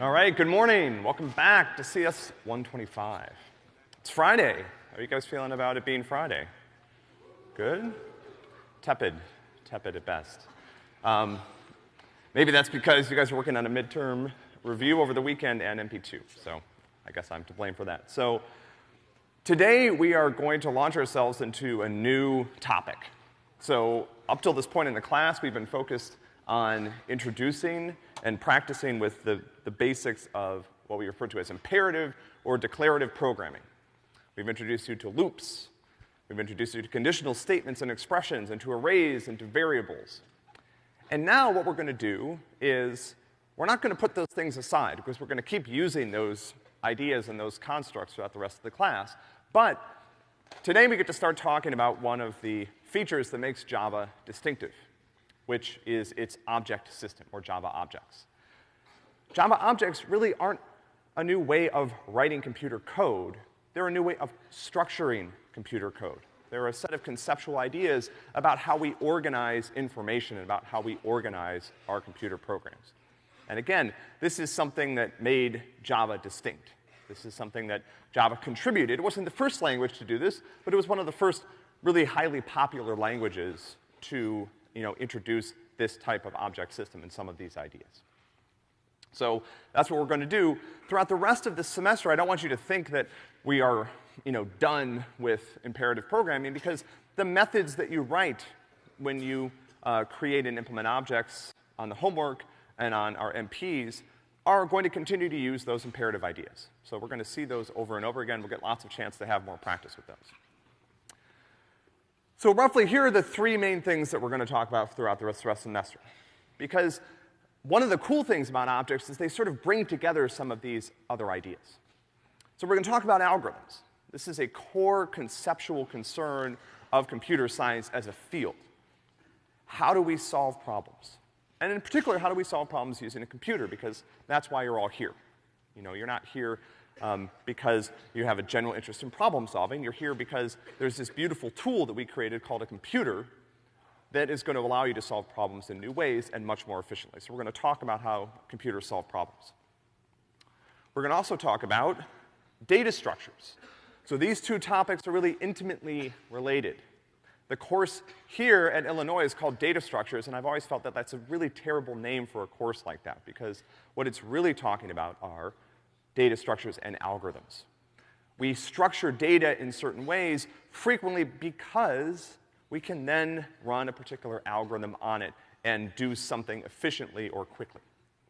All right, good morning. Welcome back to CS 125. It's Friday. How are you guys feeling about it being Friday? Good? Tepid. Tepid at best. Um, maybe that's because you guys are working on a midterm review over the weekend and MP2, so I guess I'm to blame for that. So today we are going to launch ourselves into a new topic. So up till this point in the class, we've been focused on introducing and practicing with the, the basics of what we refer to as imperative or declarative programming. We've introduced you to loops. We've introduced you to conditional statements and expressions and to arrays and to variables. And now what we're gonna do is we're not gonna put those things aside because we're gonna keep using those ideas and those constructs throughout the rest of the class. But today we get to start talking about one of the features that makes Java distinctive which is its object system, or Java objects. Java objects really aren't a new way of writing computer code. They're a new way of structuring computer code. They're a set of conceptual ideas about how we organize information and about how we organize our computer programs. And again, this is something that made Java distinct. This is something that Java contributed. It wasn't the first language to do this, but it was one of the first really highly popular languages to you know, introduce this type of object system and some of these ideas. So that's what we're gonna do. Throughout the rest of this semester, I don't want you to think that we are, you know, done with imperative programming because the methods that you write when you uh, create and implement objects on the homework and on our MPs are going to continue to use those imperative ideas. So we're gonna see those over and over again. We'll get lots of chance to have more practice with those. So roughly, here are the three main things that we're gonna talk about throughout the rest, of the semester. Because one of the cool things about objects is they sort of bring together some of these other ideas. So we're gonna talk about algorithms. This is a core conceptual concern of computer science as a field. How do we solve problems? And in particular, how do we solve problems using a computer? Because that's why you're all here. You know, you're not here um, because you have a general interest in problem solving. You're here because there's this beautiful tool that we created called a computer that is going to allow you to solve problems in new ways and much more efficiently. So we're going to talk about how computers solve problems. We're going to also talk about data structures. So these two topics are really intimately related. The course here at Illinois is called Data Structures, and I've always felt that that's a really terrible name for a course like that, because what it's really talking about are data structures and algorithms. We structure data in certain ways frequently because we can then run a particular algorithm on it and do something efficiently or quickly.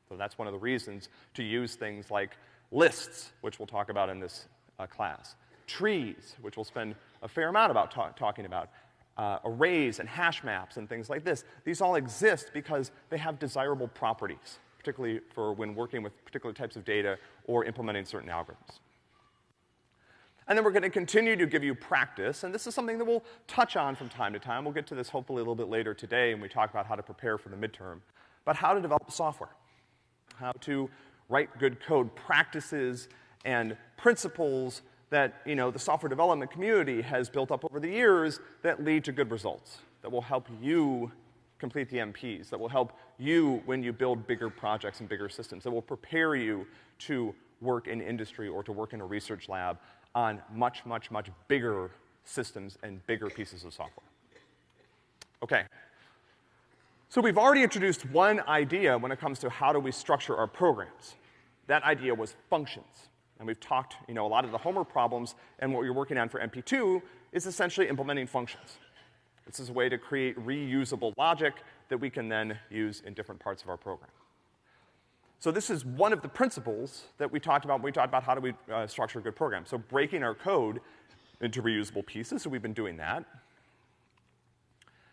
So that's one of the reasons to use things like lists, which we'll talk about in this uh, class, trees, which we'll spend a fair amount about ta talking about, uh, arrays and hash maps and things like this. These all exist because they have desirable properties particularly for when working with particular types of data or implementing certain algorithms. And then we're gonna continue to give you practice, and this is something that we'll touch on from time to time. We'll get to this hopefully a little bit later today when we talk about how to prepare for the midterm. But how to develop software. How to write good code practices and principles that, you know, the software development community has built up over the years that lead to good results, that will help you complete the MPs, that will help you when you build bigger projects and bigger systems, that will prepare you to work in industry or to work in a research lab on much, much, much bigger systems and bigger pieces of software. Okay. So we've already introduced one idea when it comes to how do we structure our programs. That idea was functions. And we've talked, you know, a lot of the homework problems and what you're working on for MP2 is essentially implementing functions. This is a way to create reusable logic that we can then use in different parts of our program. So this is one of the principles that we talked about when we talked about how do we uh, structure a good program. So breaking our code into reusable pieces, so we've been doing that.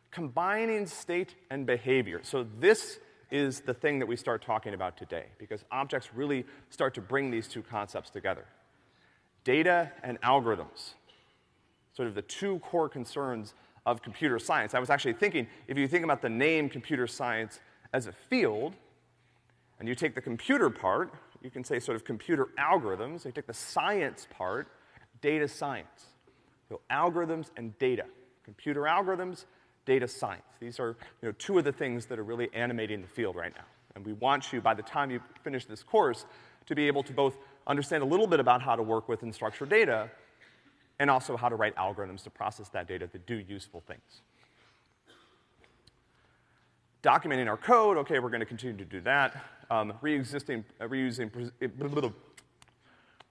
Combining state and behavior. So this is the thing that we start talking about today, because objects really start to bring these two concepts together. Data and algorithms, sort of the two core concerns of computer science. I was actually thinking, if you think about the name computer science as a field, and you take the computer part, you can say sort of computer algorithms, you take the science part, data science. So algorithms and data. Computer algorithms, data science. These are, you know, two of the things that are really animating the field right now. And we want you, by the time you finish this course, to be able to both understand a little bit about how to work with unstructured data and also how to write algorithms to process that data that do useful things. Documenting our code, okay, we're gonna continue to do that. Um, re-existing, uh, reusing,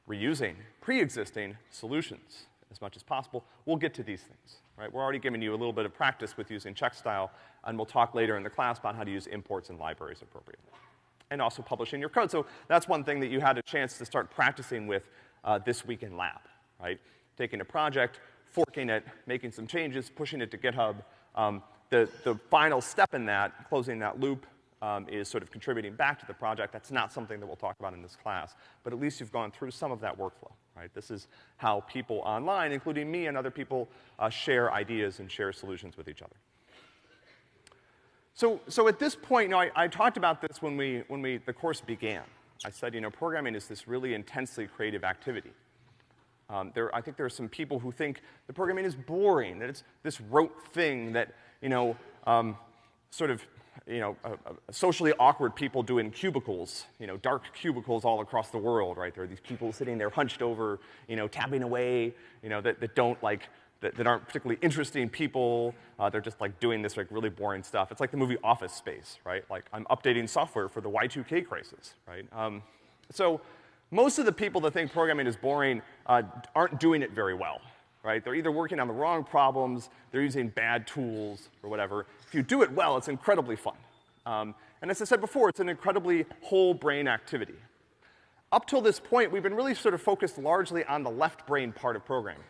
reusing pre-existing solutions as much as possible. We'll get to these things, right? We're already giving you a little bit of practice with using checkstyle, and we'll talk later in the class about how to use imports and libraries appropriately. And also publishing your code. So that's one thing that you had a chance to start practicing with uh, this week in lab, right? Taking a project, forking it, making some changes, pushing it to GitHub. Um, the, the final step in that, closing that loop, um, is sort of contributing back to the project. That's not something that we'll talk about in this class, but at least you've gone through some of that workflow, right? This is how people online, including me and other people, uh, share ideas and share solutions with each other. So, so at this point, you know, I, I talked about this when we, when we, the course began. I said, you know, programming is this really intensely creative activity. Um, there, I think there are some people who think the programming is boring, that it's this rote thing that, you know, um, sort of you know, uh, socially awkward people do in cubicles, you know, dark cubicles all across the world, right? There are these people sitting there hunched over, you know, tapping away, you know, that, that don't like, that, that aren't particularly interesting people. Uh, they're just like doing this like really boring stuff. It's like the movie Office Space, right? Like I'm updating software for the Y2K crisis, right? Um, so most of the people that think programming is boring uh, aren't doing it very well, right? They're either working on the wrong problems, they're using bad tools, or whatever. If you do it well, it's incredibly fun. Um, and as I said before, it's an incredibly whole brain activity. Up till this point, we've been really sort of focused largely on the left brain part of programming.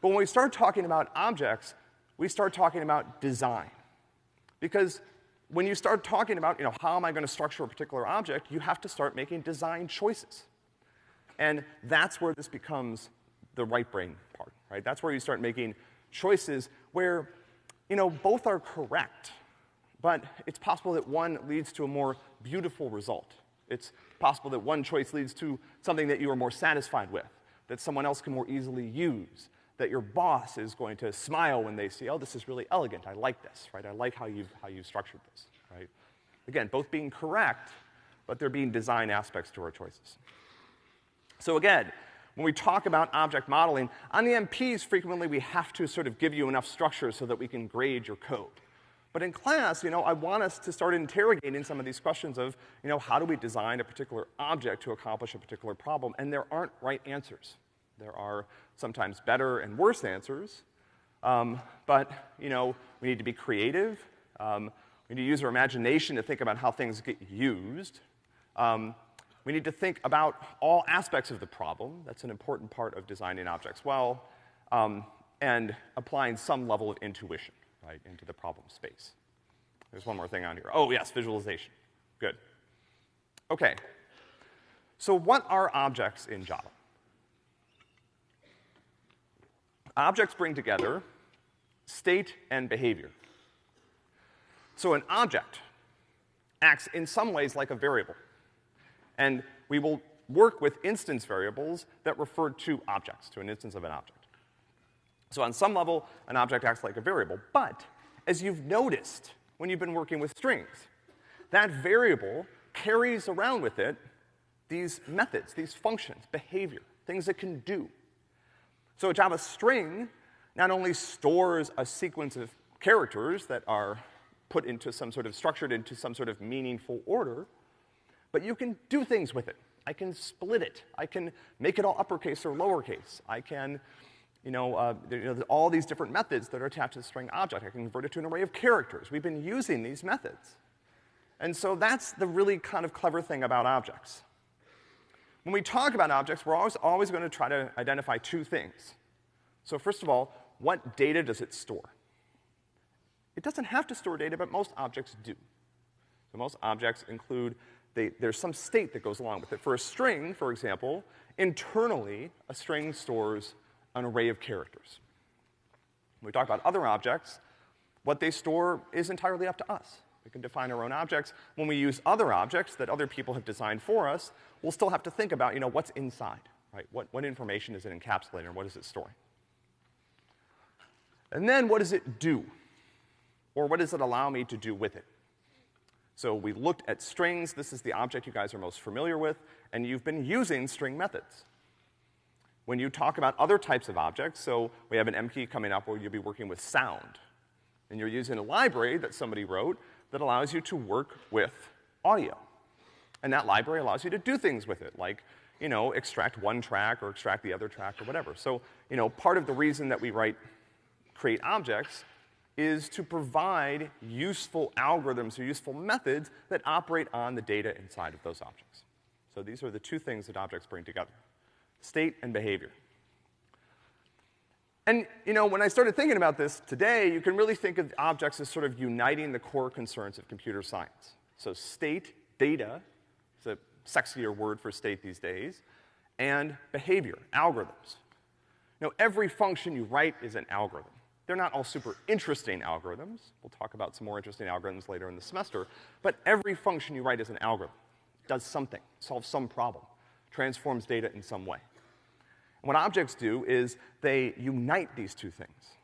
But when we start talking about objects, we start talking about design. Because when you start talking about, you know, how am I gonna structure a particular object, you have to start making design choices. And that's where this becomes the right brain part, right? That's where you start making choices where, you know, both are correct, but it's possible that one leads to a more beautiful result. It's possible that one choice leads to something that you are more satisfied with, that someone else can more easily use, that your boss is going to smile when they see, oh, this is really elegant, I like this, right? I like how you've, how you've structured this, right? Again, both being correct, but there being design aspects to our choices. So again, when we talk about object modeling, on the MPs, frequently we have to sort of give you enough structure so that we can grade your code. But in class, you know, I want us to start interrogating some of these questions of, you know, how do we design a particular object to accomplish a particular problem? And there aren't right answers. There are sometimes better and worse answers. Um, but, you know, we need to be creative. Um, we need to use our imagination to think about how things get used. Um, we need to think about all aspects of the problem. That's an important part of designing objects well, um, and applying some level of intuition, right, into the problem space. There's one more thing on here. Oh, yes, visualization. Good. Okay. So what are objects in Java? Objects bring together state and behavior. So an object acts in some ways like a variable. And we will work with instance variables that refer to objects, to an instance of an object. So on some level, an object acts like a variable, but as you've noticed when you've been working with strings, that variable carries around with it these methods, these functions, behavior, things it can do. So a Java string not only stores a sequence of characters that are put into some sort of, structured into some sort of meaningful order, but you can do things with it. I can split it. I can make it all uppercase or lowercase. I can, you know, uh, you know, all these different methods that are attached to the string object. I can convert it to an array of characters. We've been using these methods. And so that's the really kind of clever thing about objects. When we talk about objects, we're always, always going to try to identify two things. So first of all, what data does it store? It doesn't have to store data, but most objects do. So most objects include they, there's some state that goes along with it. For a string, for example, internally, a string stores an array of characters. When we talk about other objects, what they store is entirely up to us. We can define our own objects. When we use other objects that other people have designed for us, we'll still have to think about, you know, what's inside, right? What, what information is it encapsulating or what is it storing? And then what does it do? Or what does it allow me to do with it? So we looked at strings, this is the object you guys are most familiar with, and you've been using string methods. When you talk about other types of objects, so we have an MKey coming up where you'll be working with sound. And you're using a library that somebody wrote that allows you to work with audio. And that library allows you to do things with it, like, you know, extract one track or extract the other track or whatever. So, you know, part of the reason that we write, create objects is to provide useful algorithms or useful methods that operate on the data inside of those objects. So these are the two things that objects bring together, state and behavior. And, you know, when I started thinking about this today, you can really think of objects as sort of uniting the core concerns of computer science. So state, data, is a sexier word for state these days, and behavior, algorithms. Now, every function you write is an algorithm. They're not all super interesting algorithms. We'll talk about some more interesting algorithms later in the semester, but every function you write is an algorithm. Does something, solves some problem, transforms data in some way. And what objects do is they unite these two things.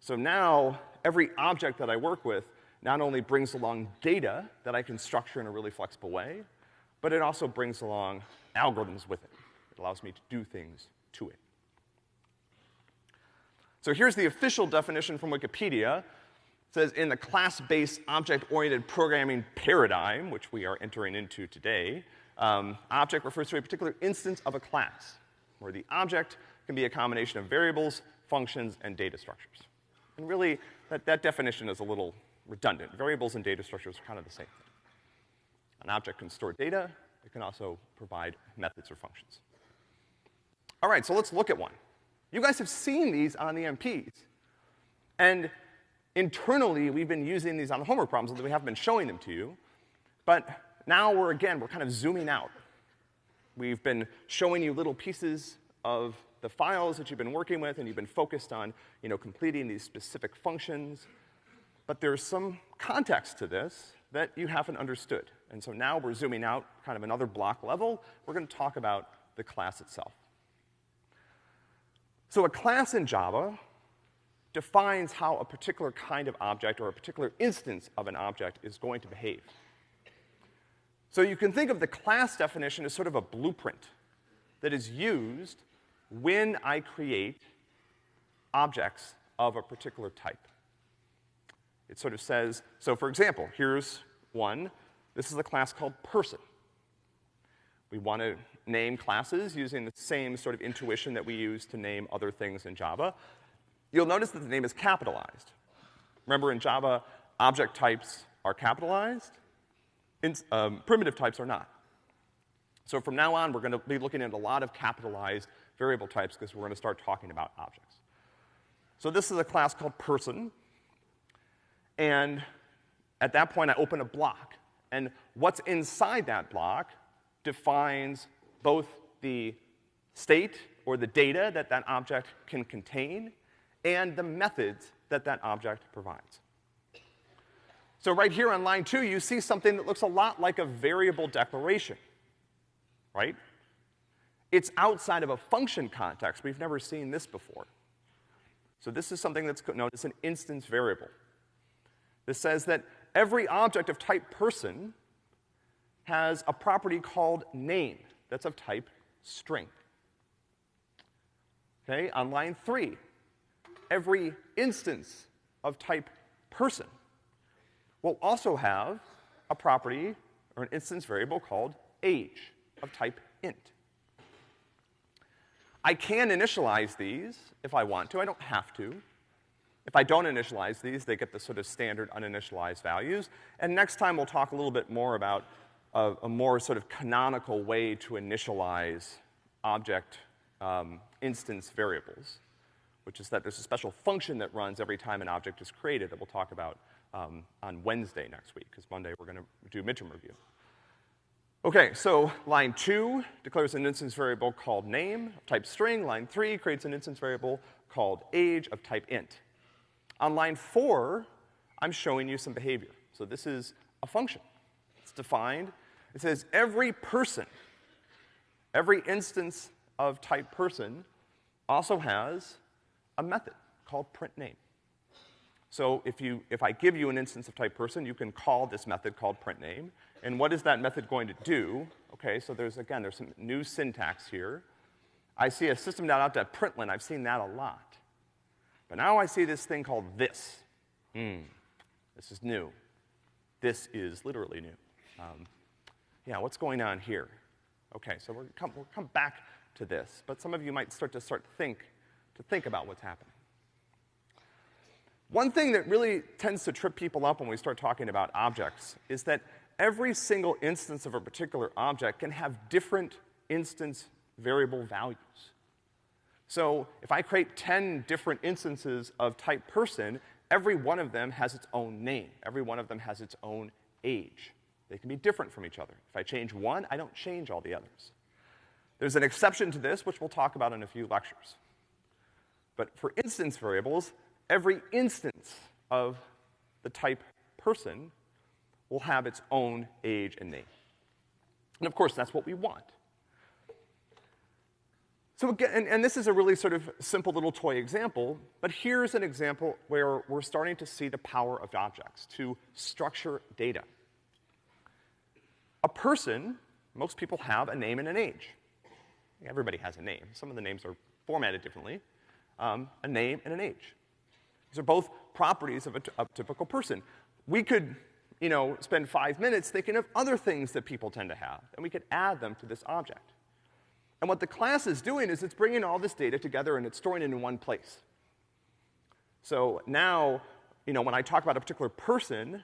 So now, every object that I work with not only brings along data that I can structure in a really flexible way, but it also brings along algorithms with it. It allows me to do things to it. So here's the official definition from Wikipedia. It says, in the class-based object-oriented programming paradigm, which we are entering into today, um, object refers to a particular instance of a class where the object can be a combination of variables, functions, and data structures. And really, that, that definition is a little redundant. Variables and data structures are kind of the same thing. An object can store data, it can also provide methods or functions. All right, so let's look at one. You guys have seen these on the MPs. And internally, we've been using these on the homework problems, although we haven't been showing them to you. But now we're, again, we're kind of zooming out. We've been showing you little pieces of the files that you've been working with, and you've been focused on, you know, completing these specific functions. But there's some context to this that you haven't understood. And so now we're zooming out kind of another block level. We're gonna talk about the class itself. So a class in Java defines how a particular kind of object or a particular instance of an object is going to behave. So you can think of the class definition as sort of a blueprint that is used when I create objects of a particular type. It sort of says, so for example, here's one. This is a class called person. We want to name classes using the same sort of intuition that we use to name other things in Java. You'll notice that the name is capitalized. Remember in Java, object types are capitalized, in, um, primitive types are not. So from now on, we're gonna be looking at a lot of capitalized variable types because we're gonna start talking about objects. So this is a class called person, and at that point I open a block. And what's inside that block defines both the state or the data that that object can contain and the methods that that object provides. So right here on line two, you see something that looks a lot like a variable declaration, right? It's outside of a function context. We've never seen this before. So this is something that's known as an instance variable. This says that every object of type person has a property called name that's of type string. Okay, on line three, every instance of type person will also have a property or an instance variable called age of type int. I can initialize these if I want to, I don't have to. If I don't initialize these, they get the sort of standard uninitialized values. And next time we'll talk a little bit more about a, a more sort of canonical way to initialize object um, instance variables, which is that there's a special function that runs every time an object is created that we'll talk about um, on Wednesday next week, because Monday we're gonna do midterm review. Okay, so line two declares an instance variable called name of type string. Line three creates an instance variable called age of type int. On line four, I'm showing you some behavior. So this is a function. Defined. It says every person, every instance of type person also has a method called print name. So if you, if I give you an instance of type person, you can call this method called print name. And what is that method going to do? Okay, so there's, again, there's some new syntax here. I see a system.out.println, I've seen that a lot. But now I see this thing called this. Hmm, this is new. This is literally new. Um, yeah, what's going on here? Okay, so we'll come, we'll come back to this, but some of you might start to start think, to think about what's happening. One thing that really tends to trip people up when we start talking about objects is that every single instance of a particular object can have different instance variable values. So if I create 10 different instances of type person, every one of them has its own name. Every one of them has its own age. They can be different from each other. If I change one, I don't change all the others. There's an exception to this, which we'll talk about in a few lectures. But for instance variables, every instance of the type person will have its own age and name. And of course, that's what we want. So again, and, and, this is a really sort of simple little toy example, but here's an example where we're starting to see the power of objects to structure data. A person, most people have a name and an age. Everybody has a name. Some of the names are formatted differently. Um, a name and an age. These are both properties of a, a typical person. We could, you know, spend five minutes thinking of other things that people tend to have, and we could add them to this object. And what the class is doing is it's bringing all this data together and it's storing it in one place. So now, you know, when I talk about a particular person,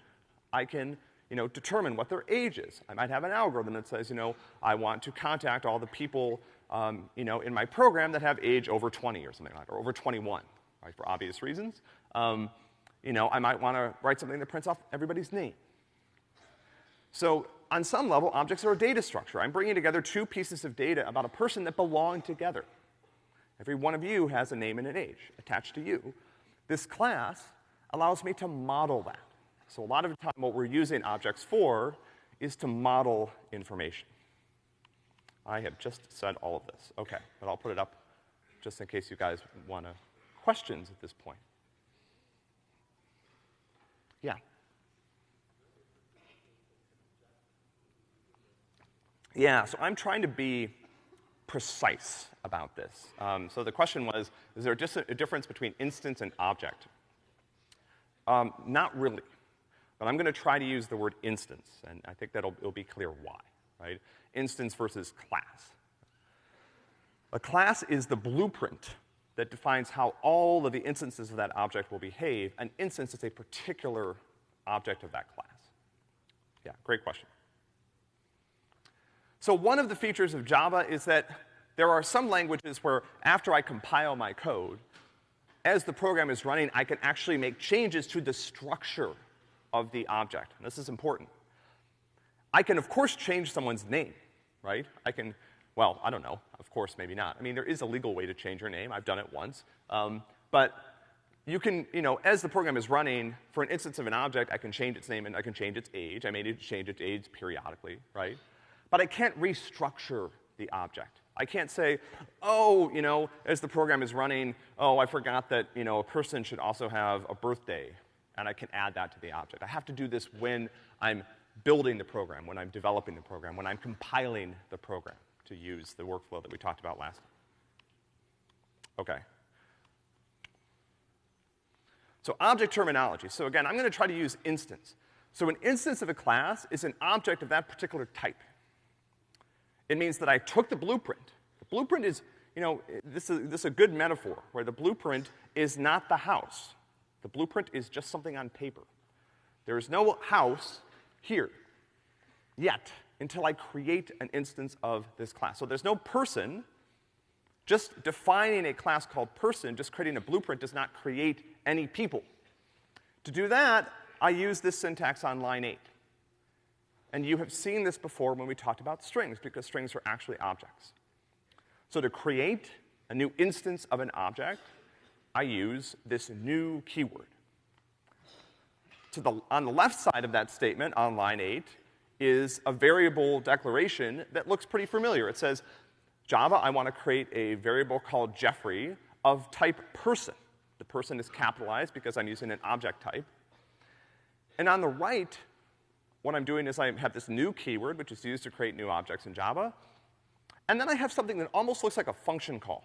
I can, you know, determine what their age is. I might have an algorithm that says, you know, I want to contact all the people, um, you know, in my program that have age over 20 or something like that, or over 21 right, for obvious reasons. Um, you know, I might want to write something that prints off everybody's name. So on some level, objects are a data structure. I'm bringing together two pieces of data about a person that belong together. Every one of you has a name and an age attached to you. This class allows me to model that. So a lot of the time what we're using objects for is to model information. I have just said all of this. Okay, but I'll put it up just in case you guys want to questions at this point? Yeah. Yeah, so I'm trying to be precise about this. Um, so the question was, is there a, a, difference between instance and object? Um, not really, but I'm gonna try to use the word instance, and I think that'll it'll be clear why, right? Instance versus class. A class is the blueprint that defines how all of the instances of that object will behave. An instance is a particular object of that class. Yeah, great question. So one of the features of Java is that there are some languages where after I compile my code, as the program is running, I can actually make changes to the structure of the object. And this is important. I can, of course, change someone's name, right? I can well, I don't know. Of course, maybe not. I mean, there is a legal way to change your name. I've done it once. Um, but you can, you know, as the program is running, for an instance of an object, I can change its name and I can change its age. I may need to change its age periodically, right? But I can't restructure the object. I can't say, oh, you know, as the program is running, oh, I forgot that, you know, a person should also have a birthday, and I can add that to the object. I have to do this when I'm building the program, when I'm developing the program, when I'm compiling the program to use the workflow that we talked about last time. Okay. So object terminology. So again, I'm gonna try to use instance. So an instance of a class is an object of that particular type. It means that I took the blueprint. The blueprint is, you know, this is, this is a good metaphor, where the blueprint is not the house. The blueprint is just something on paper. There is no house here, yet until I create an instance of this class. So there's no person. Just defining a class called person, just creating a blueprint does not create any people. To do that, I use this syntax on line eight. And you have seen this before when we talked about strings, because strings are actually objects. So to create a new instance of an object, I use this new keyword. To the, on the left side of that statement, on line eight, is a variable declaration that looks pretty familiar. It says, Java, I want to create a variable called Jeffrey of type person. The person is capitalized because I'm using an object type. And on the right, what I'm doing is I have this new keyword, which is used to create new objects in Java. And then I have something that almost looks like a function call.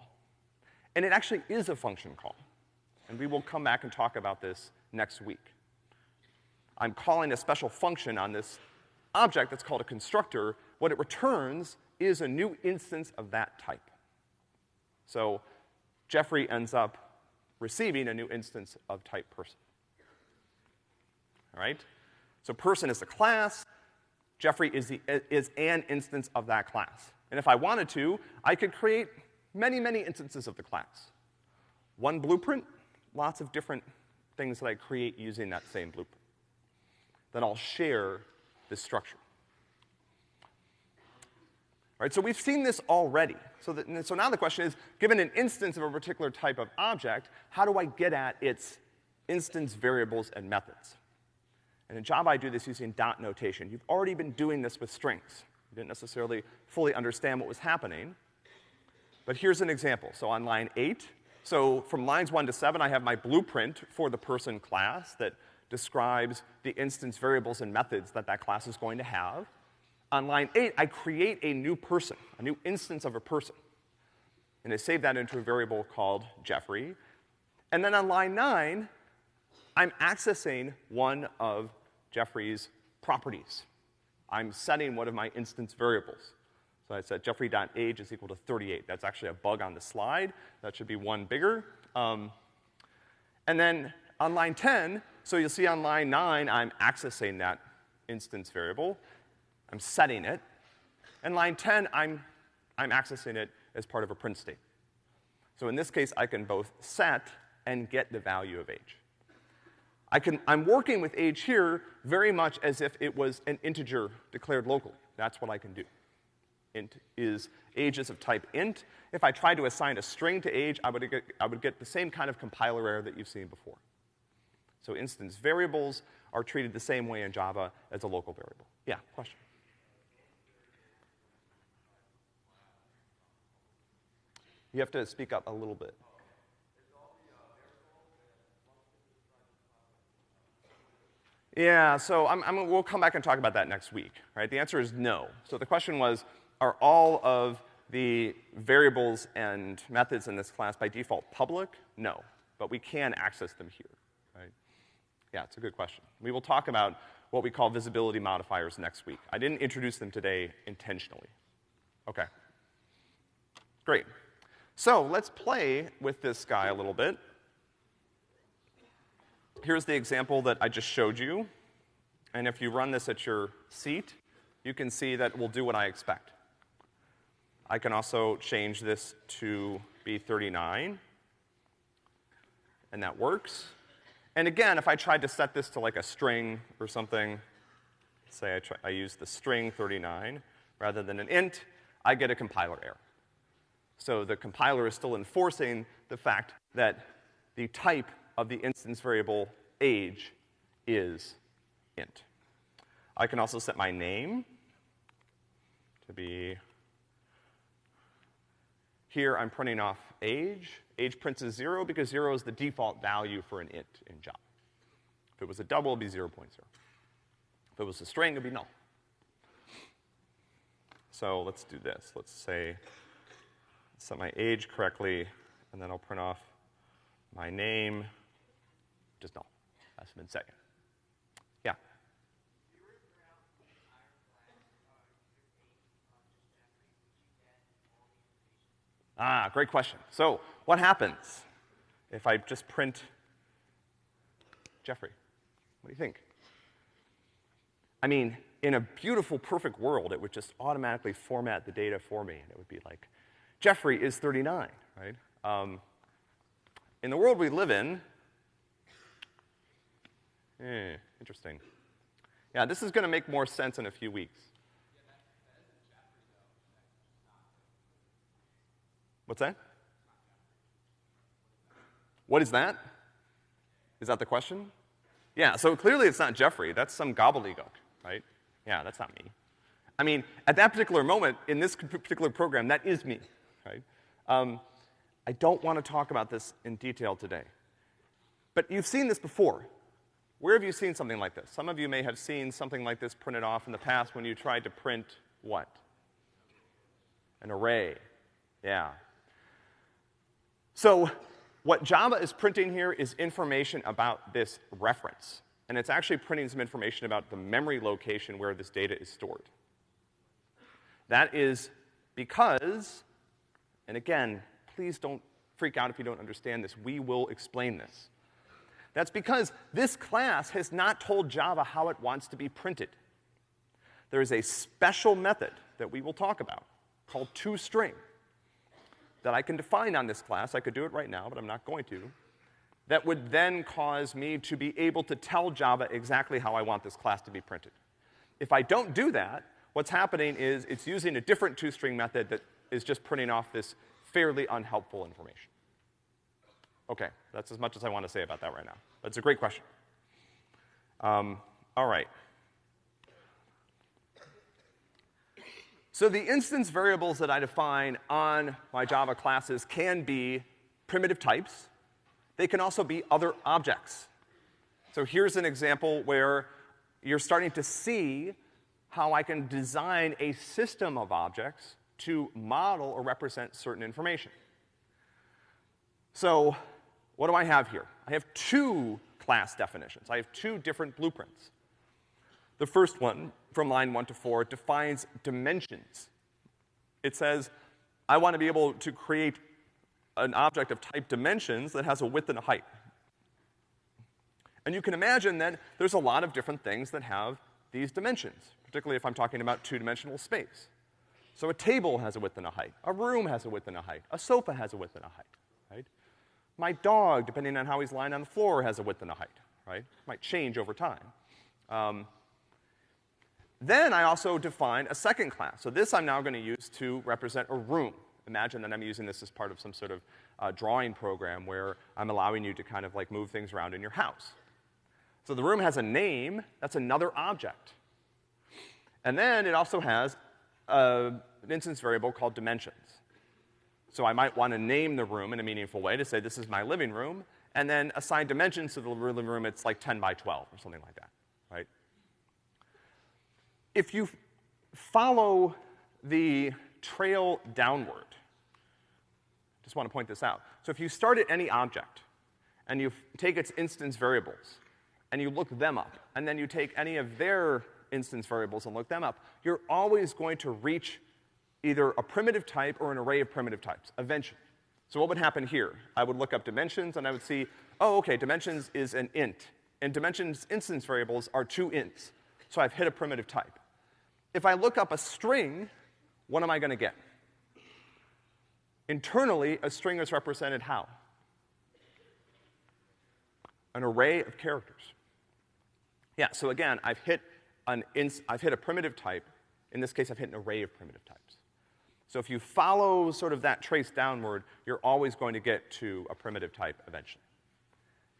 And it actually is a function call. And we will come back and talk about this next week. I'm calling a special function on this object that's called a constructor. What it returns is a new instance of that type. So Jeffrey ends up receiving a new instance of type person. All right? So person is a class, Jeffrey is, the, is an instance of that class. And if I wanted to, I could create many, many instances of the class. One blueprint, lots of different things that I create using that same blueprint. Then I'll share this structure. All right, so we've seen this already. So, that, so now the question is, given an instance of a particular type of object, how do I get at its instance variables and methods? And in Java, I do this using dot notation. You've already been doing this with strings. You didn't necessarily fully understand what was happening. But here's an example. So on line eight, so from lines one to seven, I have my blueprint for the person class that describes the instance variables and methods that that class is going to have. On line eight, I create a new person, a new instance of a person. And I save that into a variable called Jeffrey. And then on line nine, I'm accessing one of Jeffrey's properties. I'm setting one of my instance variables. So I said jeffrey.age is equal to 38. That's actually a bug on the slide. That should be one bigger. Um, and then on line 10, so you'll see on line 9, I'm accessing that instance variable. I'm setting it. And line 10, I'm, I'm accessing it as part of a print state. So in this case, I can both set and get the value of age. I can, I'm working with age here very much as if it was an integer declared locally. That's what I can do. Int is ages of type int. If I tried to assign a string to age, I would get, I would get the same kind of compiler error that you've seen before. So instance variables are treated the same way in Java as a local variable. Yeah, question? You have to speak up a little bit. Yeah, so I'm, I'm, we'll come back and talk about that next week, right? The answer is no. So the question was, are all of the variables and methods in this class by default public? No, but we can access them here, right? Yeah, it's a good question. We will talk about what we call visibility modifiers next week. I didn't introduce them today intentionally. Okay. Great. So let's play with this guy a little bit. Here's the example that I just showed you. And if you run this at your seat, you can see that will do what I expect. I can also change this to be 39, and that works. And again, if I tried to set this to like a string or something, say I, try, I use the string 39 rather than an int, I get a compiler error. So the compiler is still enforcing the fact that the type of the instance variable age is int. I can also set my name to be, here I'm printing off age. Age prints as zero because zero is the default value for an int in Java. If it was a double, it'd be 0.0. If it was a string, it'd be null. So let's do this. Let's say, set my age correctly, and then I'll print off my name, just null. That's been second. Yeah. Ah, great question. So, what happens if I just print Jeffrey? What do you think? I mean, in a beautiful, perfect world, it would just automatically format the data for me, and it would be like, Jeffrey is 39, right? Um, in the world we live in, eh, interesting. Yeah, this is gonna make more sense in a few weeks. What's that? What is that? Is that the question? Yeah, so clearly it's not Jeffrey. That's some gobbledygook, right? Yeah, that's not me. I mean, at that particular moment, in this particular program, that is me, right? Um, I don't want to talk about this in detail today. But you've seen this before. Where have you seen something like this? Some of you may have seen something like this printed off in the past when you tried to print what? An array. Yeah. So, what Java is printing here is information about this reference. And it's actually printing some information about the memory location where this data is stored. That is because, and again, please don't freak out if you don't understand this. We will explain this. That's because this class has not told Java how it wants to be printed. There is a special method that we will talk about called toString that I can define on this class. I could do it right now, but I'm not going to. That would then cause me to be able to tell Java exactly how I want this class to be printed. If I don't do that, what's happening is it's using a different toString method that is just printing off this fairly unhelpful information. Okay, that's as much as I want to say about that right now. That's a great question. Um, all right. So the instance variables that I define on my Java classes can be primitive types. They can also be other objects. So here's an example where you're starting to see how I can design a system of objects to model or represent certain information. So what do I have here? I have two class definitions. I have two different blueprints. The first one, from line one to four, defines dimensions. It says, I want to be able to create an object of type dimensions that has a width and a height. And you can imagine that there's a lot of different things that have these dimensions, particularly if I'm talking about two-dimensional space. So a table has a width and a height. A room has a width and a height. A sofa has a width and a height, right? My dog, depending on how he's lying on the floor, has a width and a height, right? Might change over time. Um, then I also define a second class. So this I'm now gonna use to represent a room. Imagine that I'm using this as part of some sort of uh, drawing program where I'm allowing you to kind of like move things around in your house. So the room has a name, that's another object. And then it also has uh, an instance variable called dimensions. So I might want to name the room in a meaningful way to say this is my living room, and then assign dimensions to the living room, it's like 10 by 12 or something like that? If you follow the trail downward, just want to point this out. So if you start at any object, and you take its instance variables, and you look them up, and then you take any of their instance variables and look them up, you're always going to reach either a primitive type or an array of primitive types, eventually. So what would happen here? I would look up dimensions and I would see, oh, okay, dimensions is an int. And dimensions instance variables are two ints. So I've hit a primitive type. If I look up a string, what am I gonna get? Internally, a string is represented how? An array of characters. Yeah, so again, I've hit an ins I've hit a primitive type. In this case, I've hit an array of primitive types. So if you follow sort of that trace downward, you're always going to get to a primitive type eventually.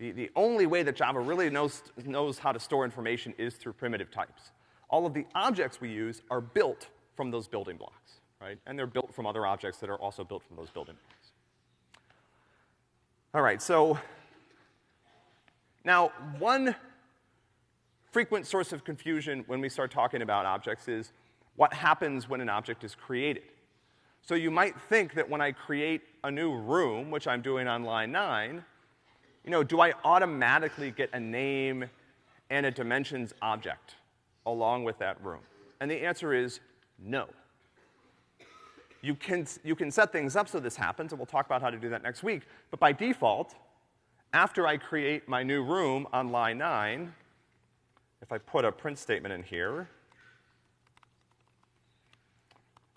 The, the only way that Java really knows, knows how to store information is through primitive types. All of the objects we use are built from those building blocks, right? And they're built from other objects that are also built from those building blocks. All right, so now one frequent source of confusion when we start talking about objects is what happens when an object is created. So you might think that when I create a new room, which I'm doing on line nine, you know, do I automatically get a name and a dimensions object along with that room? And the answer is no. You can, you can set things up so this happens, and we'll talk about how to do that next week, but by default, after I create my new room on line nine, if I put a print statement in here,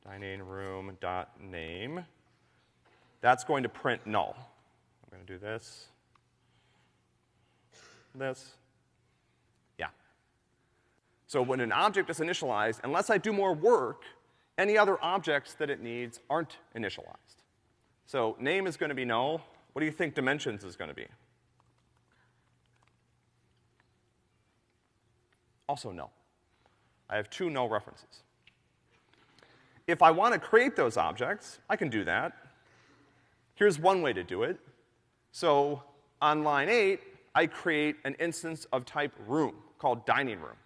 dining room dot name. That's going to print null. I'm going to do this, this. Yeah. So when an object is initialized, unless I do more work, any other objects that it needs aren't initialized. So name is to be null. What do you think dimensions is to be? Also null. I have two null references. If I want to create those objects, I can do that. Here's one way to do it. So on line eight, I create an instance of type room called dining room.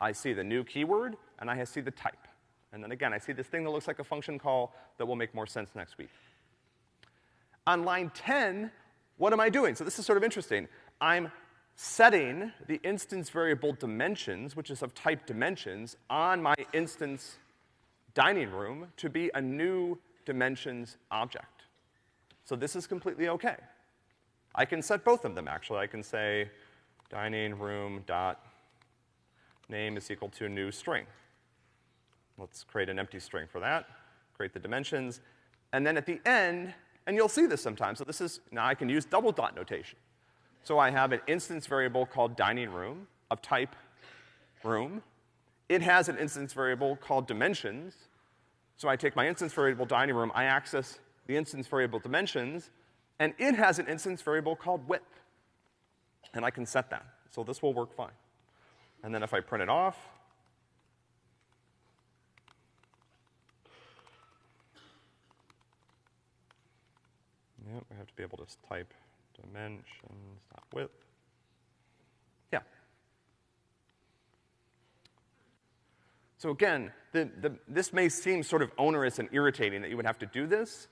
I see the new keyword, and I see the type. And then again, I see this thing that looks like a function call that will make more sense next week. On line 10, what am I doing? So this is sort of interesting. I'm setting the instance variable dimensions, which is of type dimensions, on my instance dining room to be a new dimensions object. So this is completely okay. I can set both of them, actually. I can say dining room dot name is equal to a new string. Let's create an empty string for that, create the dimensions, and then at the end, and you'll see this sometimes, so this is, now I can use double dot notation. So I have an instance variable called dining room of type room. It has an instance variable called dimensions. So I take my instance variable dining room, I access the instance variable dimensions, and it has an instance variable called width. And I can set that. So this will work fine. And then if I print it off, Yep, we have to be able to type dimensions dot width. Yeah. So again, the, the, this may seem sort of onerous and irritating that you would have to do this.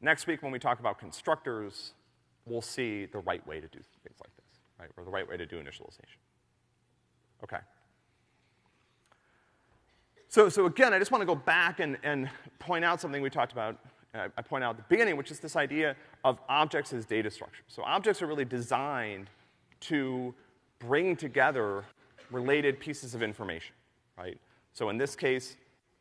Next week when we talk about constructors, we'll see the right way to do things like this, right? Or the right way to do initialization. Okay. So, so again, I just want to go back and, and point out something we talked about, uh, I point out at the beginning, which is this idea of objects as data structures. So objects are really designed to bring together related pieces of information, right? So in this case,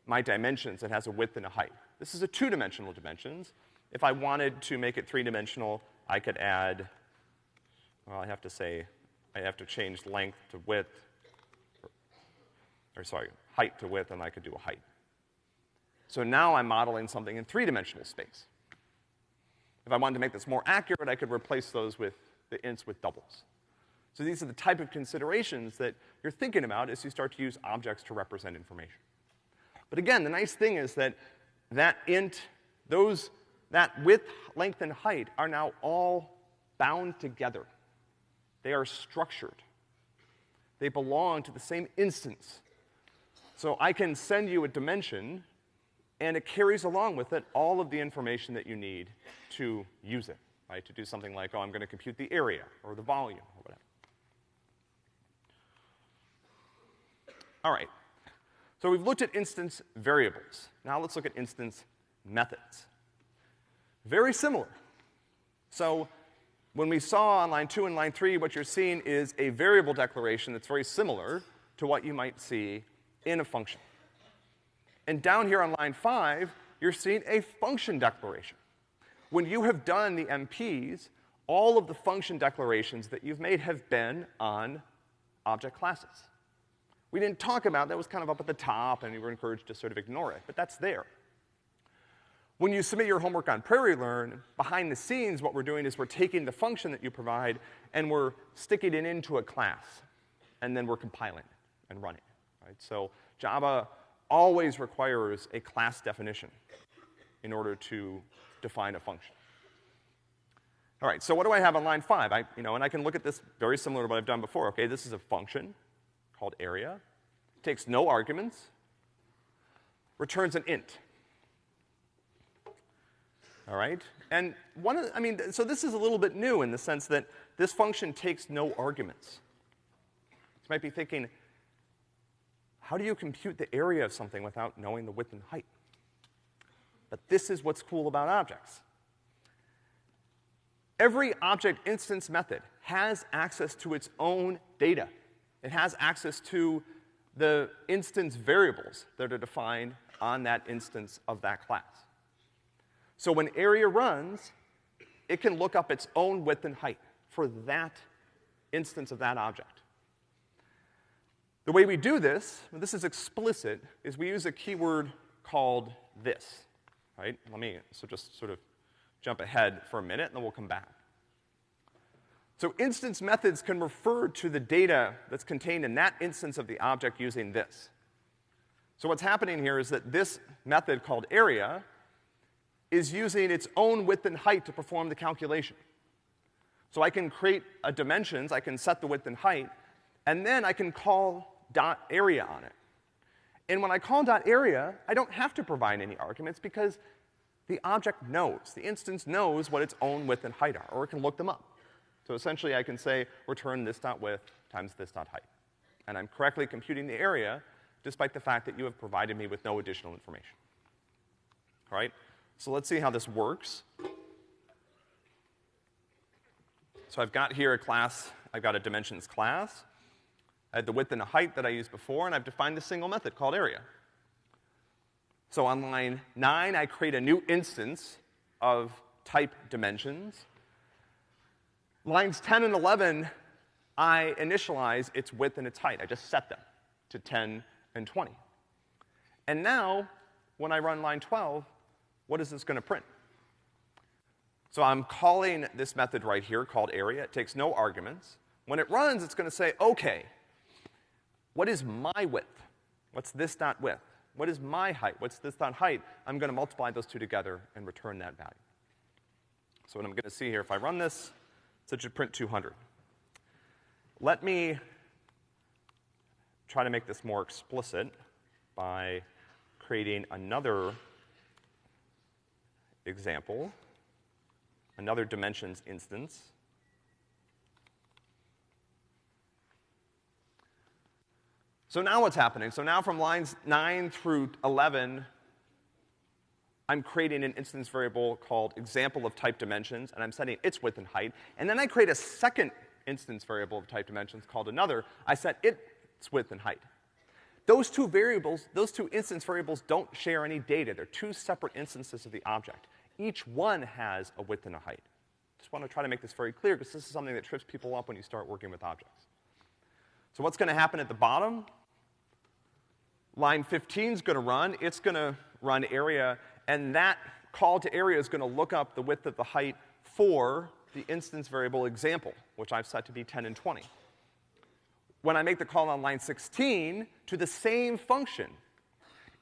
my dimensions, it has a width and a height. This is a two-dimensional dimensions. If I wanted to make it three-dimensional, I could add, well, I have to say, I have to change length to width, or, or sorry, height to width, and I could do a height. So now I'm modeling something in three-dimensional space. If I wanted to make this more accurate, I could replace those with the ints with doubles. So these are the type of considerations that you're thinking about as you start to use objects to represent information. But again, the nice thing is that that int, those, that width, length, and height are now all bound together. They are structured. They belong to the same instance. So I can send you a dimension, and it carries along with it all of the information that you need to use it, right? To do something like, oh, I'm gonna compute the area, or the volume, or whatever. All right. So we've looked at instance variables. Now let's look at instance methods. Very similar. So when we saw on line two and line three, what you're seeing is a variable declaration that's very similar to what you might see in a function. And down here on line five, you're seeing a function declaration. When you have done the MPs, all of the function declarations that you've made have been on object classes. We didn't talk about, that was kind of up at the top and you were encouraged to sort of ignore it, but that's there. When you submit your homework on Prairie Learn, behind the scenes what we're doing is we're taking the function that you provide and we're sticking it into a class. And then we're compiling it and running it, right? So Java always requires a class definition in order to define a function. All right, so what do I have on line five? I, you know, and I can look at this very similar to what I've done before. Okay, this is a function called area, takes no arguments, returns an int. All right? And one of I mean, so this is a little bit new in the sense that this function takes no arguments. You might be thinking, how do you compute the area of something without knowing the width and height? But this is what's cool about objects. Every object instance method has access to its own data. It has access to the instance variables that are defined on that instance of that class. So when area runs, it can look up its own width and height for that instance of that object. The way we do this, this is explicit, is we use a keyword called this, right? Let me, so just sort of jump ahead for a minute and then we'll come back. So instance methods can refer to the data that's contained in that instance of the object using this. So what's happening here is that this method called area is using its own width and height to perform the calculation. So I can create a dimensions, I can set the width and height, and then I can call dot area on it. And when I call dot area, I don't have to provide any arguments because the object knows, the instance knows what its own width and height are, or it can look them up. So essentially I can say return this dot width times this dot height. And I'm correctly computing the area despite the fact that you have provided me with no additional information. All right? So let's see how this works. So I've got here a class, I've got a dimensions class. I had the width and the height that I used before, and I've defined a single method called area. So on line nine, I create a new instance of type dimensions. Lines 10 and 11, I initialize its width and its height. I just set them to 10 and 20. And now, when I run line 12, what is this gonna print? So I'm calling this method right here called area. It takes no arguments. When it runs, it's gonna say, okay, what is my width? What's this dot width? What is my height? What's this dot height? I'm gonna multiply those two together and return that value. So what I'm gonna see here, if I run this, it should print 200. Let me try to make this more explicit by creating another example, another dimensions instance. So now what's happening? So now from lines 9 through 11, I'm creating an instance variable called example of type dimensions, and I'm setting its width and height. And then I create a second instance variable of type dimensions called another. I set its width and height. Those two variables, those two instance variables don't share any data. They're two separate instances of the object. Each one has a width and a height. Just want to try to make this very clear because this is something that trips people up when you start working with objects. So what's gonna happen at the bottom? Line 15 is gonna run. It's gonna run area, and that call to area is gonna look up the width of the height for the instance variable example, which I've set to be 10 and 20 when I make the call on line 16 to the same function,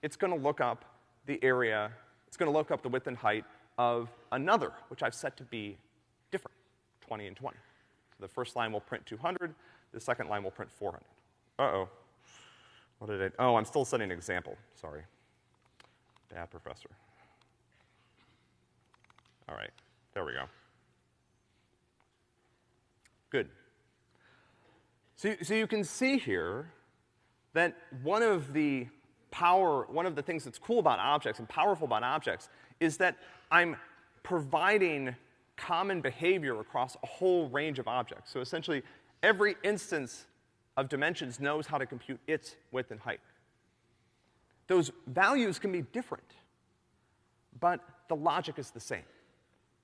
it's gonna look up the area, it's gonna look up the width and height of another, which I've set to be different, 20 and 20. So the first line will print 200, the second line will print 400. Uh-oh. What did I, oh, I'm still setting an example, sorry. Bad professor. All right, there we go. Good. So, so you can see here that one of the power, one of the things that's cool about objects and powerful about objects is that I'm providing common behavior across a whole range of objects. So essentially, every instance of dimensions knows how to compute its width and height. Those values can be different, but the logic is the same.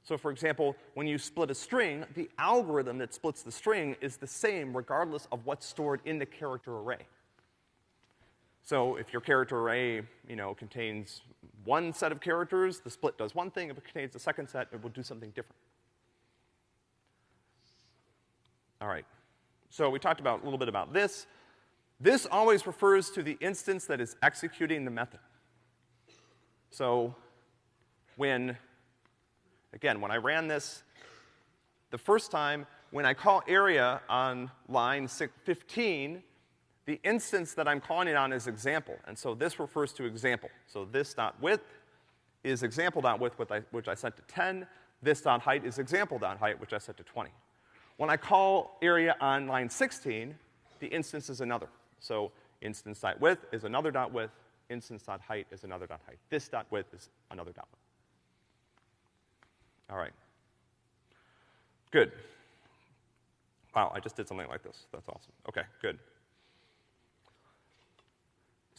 So for example, when you split a string, the algorithm that splits the string is the same regardless of what's stored in the character array. So if your character array, you know, contains one set of characters, the split does one thing. If it contains a second set, it will do something different. All right. So we talked about a little bit about this. This always refers to the instance that is executing the method. So when Again, when I ran this the first time, when I call area on line 15, the instance that I'm calling it on is example, and so this refers to example. So this dot width is example dot width, which I, which I set to 10. This dot height is example dot height, which I set to 20. When I call area on line 16, the instance is another. So instance dot width is another dot width, instance dot height is another dot height. This dot width is another dot width. All right. Good. Wow, I just did something like this. That's awesome. Okay, good.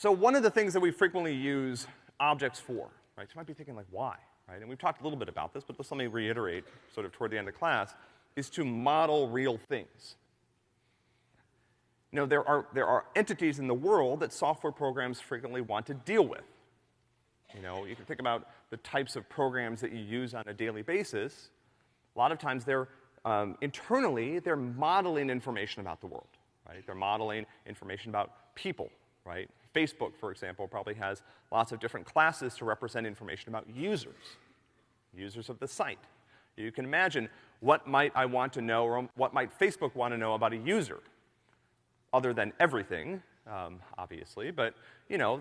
So one of the things that we frequently use objects for, right? You might be thinking like, why, right? And we've talked a little bit about this, but just let me reiterate sort of toward the end of class, is to model real things. You know, there are, there are entities in the world that software programs frequently want to deal with. You know, you can think about the types of programs that you use on a daily basis. A lot of times they're, um, internally, they're modeling information about the world, right? They're modeling information about people, right? Facebook, for example, probably has lots of different classes to represent information about users, users of the site. You can imagine what might I want to know or what might Facebook want to know about a user, other than everything, um, obviously, but, you know,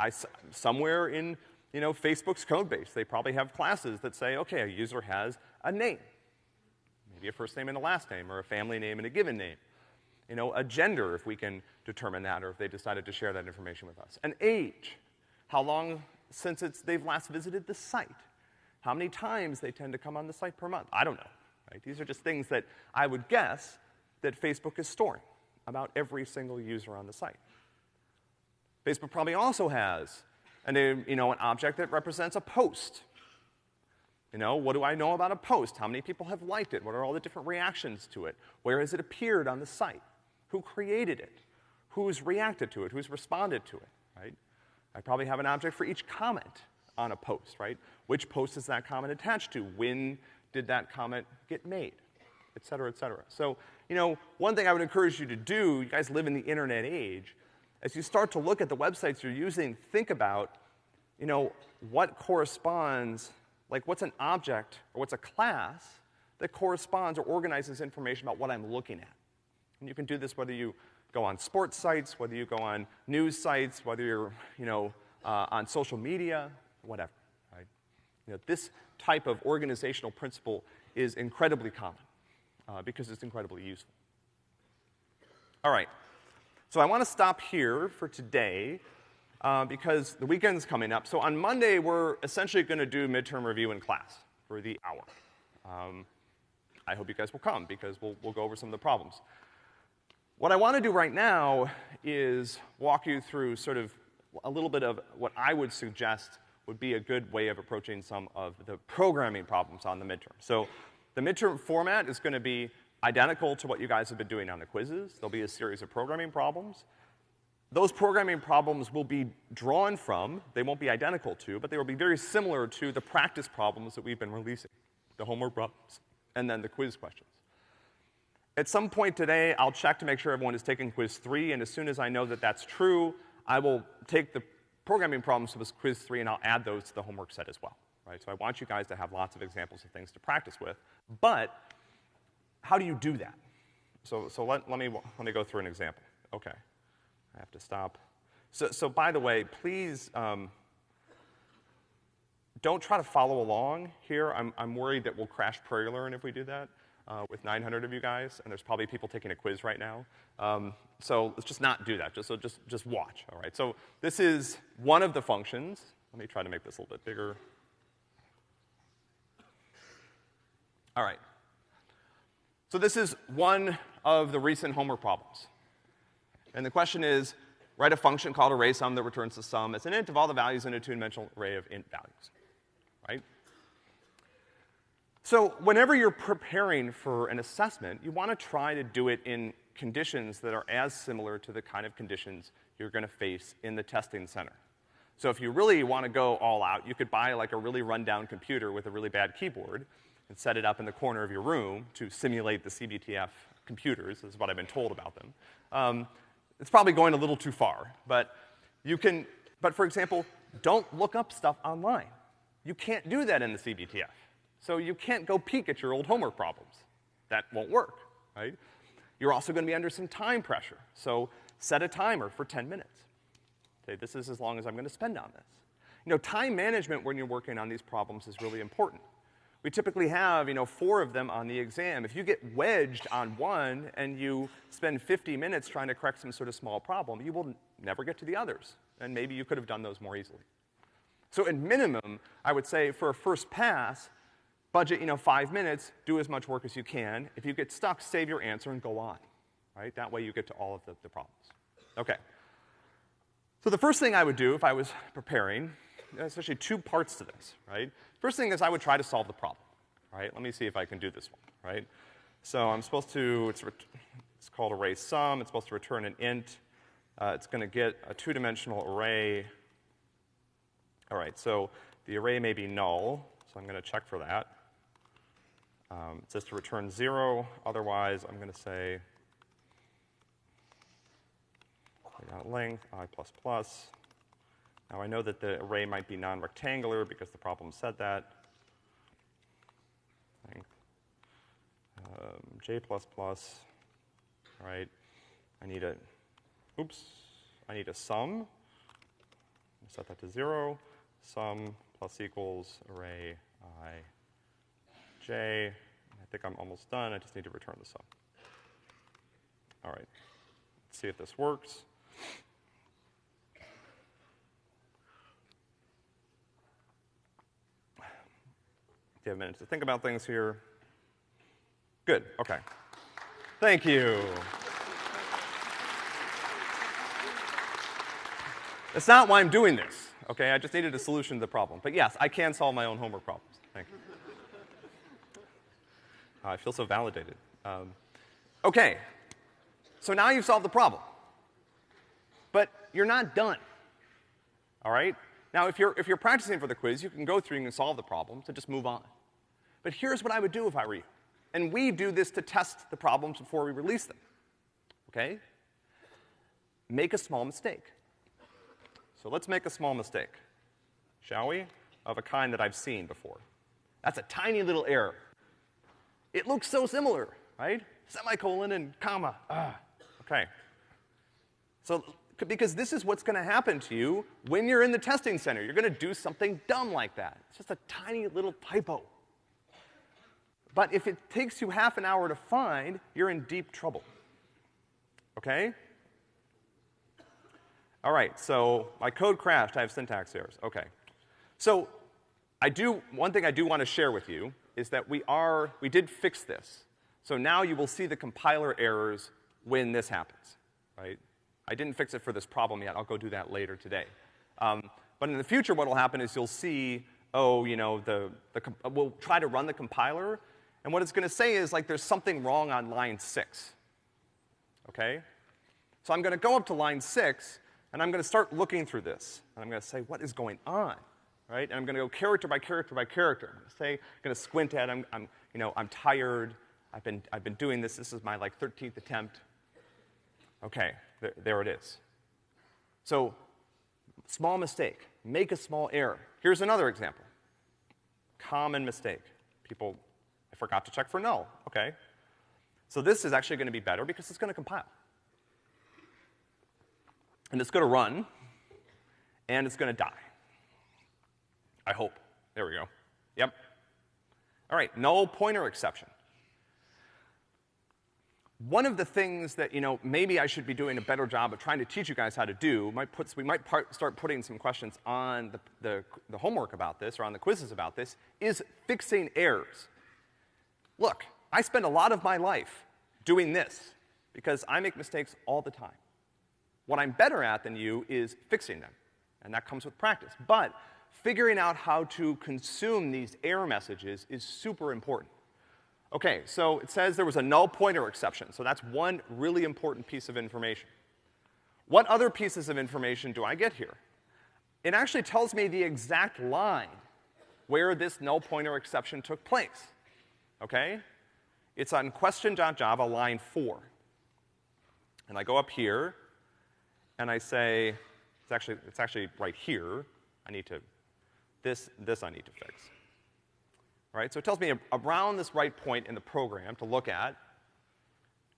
I, somewhere in, you know, Facebook's code base, they probably have classes that say, okay, a user has a name, maybe a first name and a last name, or a family name and a given name. You know, a gender, if we can determine that, or if they decided to share that information with us. An age, how long since it's, they've last visited the site. How many times they tend to come on the site per month. I don't know, right? These are just things that I would guess that Facebook is storing about every single user on the site. Facebook probably also has an, you know, an object that represents a post. You know, what do I know about a post? How many people have liked it? What are all the different reactions to it? Where has it appeared on the site? Who created it? Who's reacted to it? Who's responded to it, right? I probably have an object for each comment on a post, right? Which post is that comment attached to? When did that comment get made? Et cetera, et cetera. So, you know, one thing I would encourage you to do, you guys live in the internet age, as you start to look at the websites you're using, think about, you know, what corresponds, like what's an object or what's a class that corresponds or organizes information about what I'm looking at. And you can do this whether you go on sports sites, whether you go on news sites, whether you're, you know, uh, on social media, whatever, right? You know, this type of organizational principle is incredibly common uh, because it's incredibly useful. All right. So I want to stop here for today uh, because the weekend's coming up. So on Monday, we're essentially going to do midterm review in class for the hour. Um, I hope you guys will come because we'll, we'll go over some of the problems. What I want to do right now is walk you through sort of a little bit of what I would suggest would be a good way of approaching some of the programming problems on the midterm. So the midterm format is gonna be identical to what you guys have been doing on the quizzes. There'll be a series of programming problems. Those programming problems will be drawn from, they won't be identical to, but they will be very similar to the practice problems that we've been releasing, the homework problems, and then the quiz questions. At some point today, I'll check to make sure everyone is taking quiz three, and as soon as I know that that's true, I will take the programming problems for quiz three and I'll add those to the homework set as well, right? So I want you guys to have lots of examples of things to practice with, but how do you do that? So, so let, let, me, let me go through an example. Okay. I have to stop. So, so by the way, please, um, don't try to follow along here. I'm, I'm worried that we'll crash Prairie Learn if we do that uh, with 900 of you guys, and there's probably people taking a quiz right now. Um, so let's just not do that. Just, so just, just watch, all right? So this is one of the functions. Let me try to make this a little bit bigger. All right. So this is one of the recent homework problems. And the question is, write a function called array sum that returns the sum as an int of all the values in a two-dimensional array of int values, right? So whenever you're preparing for an assessment, you want to try to do it in conditions that are as similar to the kind of conditions you're gonna face in the testing center. So if you really want to go all out, you could buy like a really rundown computer with a really bad keyboard and set it up in the corner of your room to simulate the CBTF computers, is what I've been told about them. Um, it's probably going a little too far, but you can, but for example, don't look up stuff online. You can't do that in the CBTF. So you can't go peek at your old homework problems. That won't work, right? You're also gonna be under some time pressure. So set a timer for 10 minutes. Say, this is as long as I'm gonna spend on this. You know, time management when you're working on these problems is really important. We typically have, you know, four of them on the exam. If you get wedged on one and you spend 50 minutes trying to correct some sort of small problem, you will never get to the others. And maybe you could have done those more easily. So at minimum, I would say for a first pass, budget, you know, five minutes, do as much work as you can. If you get stuck, save your answer and go on, right? That way you get to all of the, the problems. Okay. So the first thing I would do if I was preparing, there's actually two parts to this, right? First thing is I would try to solve the problem, right? Let me see if I can do this one, right? So I'm supposed to, it's, it's called array sum, it's supposed to return an int. Uh, it's gonna get a two-dimensional array. All right, so the array may be null, so I'm gonna check for that. Um, it says to return zero, otherwise I'm gonna say length, i plus plus. Now I know that the array might be non-rectangular because the problem said that. length, um, j plus plus, right? I need a, oops, I need a sum. Set that to zero. Sum plus equals array i I think I'm almost done. I just need to return the sum. All right. Let's see if this works. you have a minute to think about things here? Good, okay. Thank you. That's not why I'm doing this, okay? I just needed a solution to the problem. But yes, I can solve my own homework problems. Thank you. Uh, I feel so validated. Um, okay, so now you've solved the problem. But you're not done, all right? Now, if you're, if you're practicing for the quiz, you can go through and solve the problem, so just move on. But here's what I would do if I were you. And we do this to test the problems before we release them. Okay? Make a small mistake. So let's make a small mistake, shall we? Of a kind that I've seen before. That's a tiny little error. It looks so similar, right? Semicolon and comma. Ah, okay. So, because this is what's gonna happen to you when you're in the testing center. You're gonna do something dumb like that. It's just a tiny little typo. But if it takes you half an hour to find, you're in deep trouble. Okay? All right, so my code crashed, I have syntax errors. Okay. So I do, one thing I do want to share with you is that we are, we did fix this. So now you will see the compiler errors when this happens, right? I didn't fix it for this problem yet. I'll go do that later today. Um, but in the future, what will happen is you'll see, oh, you know, the, the, we'll try to run the compiler, and what it's gonna say is like there's something wrong on line six. Okay? So I'm gonna go up to line six, and I'm gonna start looking through this. And I'm gonna say, what is going on? Right? And I'm gonna go character by character by character. I'm gonna say, I'm gonna squint at, I'm, I'm, you know, I'm tired. I've been, I've been doing this. This is my like 13th attempt. Okay, th there it is. So, small mistake. Make a small error. Here's another example. Common mistake. People I forgot to check for null. Okay. So this is actually gonna be better because it's gonna compile. And it's gonna run, and it's gonna die. I hope. There we go. Yep. All right, null pointer exception. One of the things that, you know, maybe I should be doing a better job of trying to teach you guys how to do, might put, we might part, start putting some questions on the, the, the homework about this or on the quizzes about this, is fixing errors. Look, I spend a lot of my life doing this because I make mistakes all the time. What I'm better at than you is fixing them, and that comes with practice. But figuring out how to consume these error messages is super important. Okay, so it says there was a null pointer exception, so that's one really important piece of information. What other pieces of information do I get here? It actually tells me the exact line where this null pointer exception took place okay? It's on question.java line four. And I go up here, and I say, it's actually, it's actually right here. I need to, this, this I need to fix. Right, so it tells me around this right point in the program to look at.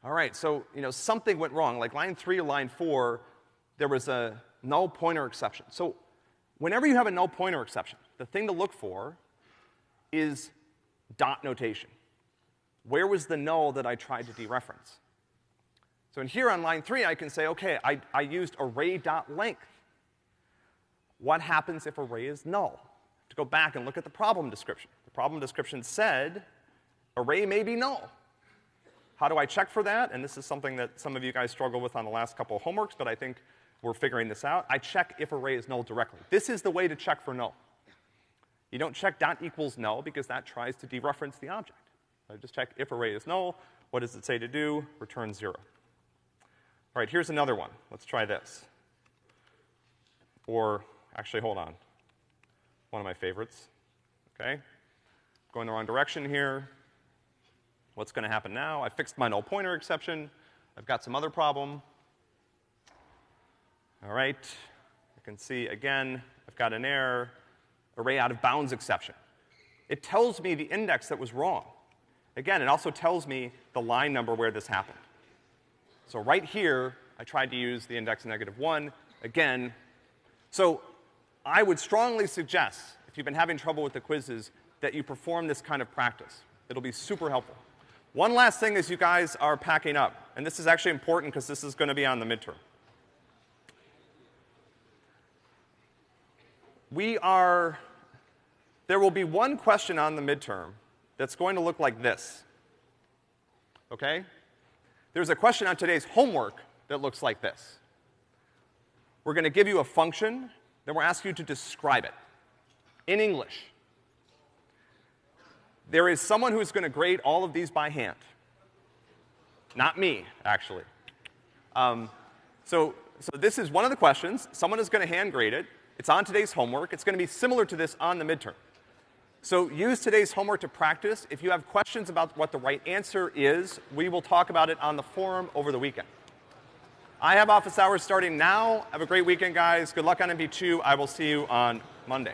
All right, so, you know, something went wrong. Like line three or line four, there was a null pointer exception. So whenever you have a null pointer exception, the thing to look for is dot notation. Where was the null that I tried to dereference? So in here on line three, I can say, okay, I, I used array.length. What happens if array is null? To go back and look at the problem description. The problem description said array may be null. How do I check for that? And this is something that some of you guys struggle with on the last couple of homeworks, but I think we're figuring this out. I check if array is null directly. This is the way to check for null. You don't check dot equals null because that tries to dereference the object. I just check if array is null. What does it say to do? Return zero. All right, here's another one. Let's try this. Or, actually, hold on. One of my favorites. Okay? Going the wrong direction here. What's gonna happen now? I fixed my null pointer exception. I've got some other problem. All right. You can see, again, I've got an error array out of bounds exception. It tells me the index that was wrong. Again, it also tells me the line number where this happened. So right here, I tried to use the index negative one. Again, so I would strongly suggest, if you've been having trouble with the quizzes, that you perform this kind of practice. It'll be super helpful. One last thing as you guys are packing up, and this is actually important because this is going to be on the midterm. We are, there will be one question on the midterm that's going to look like this. Okay? There's a question on today's homework that looks like this. We're going to give you a function, then we'll ask you to describe it in English. There is someone who's going to grade all of these by hand. Not me, actually. Um, so, so this is one of the questions. Someone is going to hand grade it. It's on today's homework. It's going to be similar to this on the midterm. So use today's homework to practice. If you have questions about what the right answer is, we will talk about it on the forum over the weekend. I have office hours starting now. Have a great weekend, guys. Good luck on MP2. I will see you on Monday.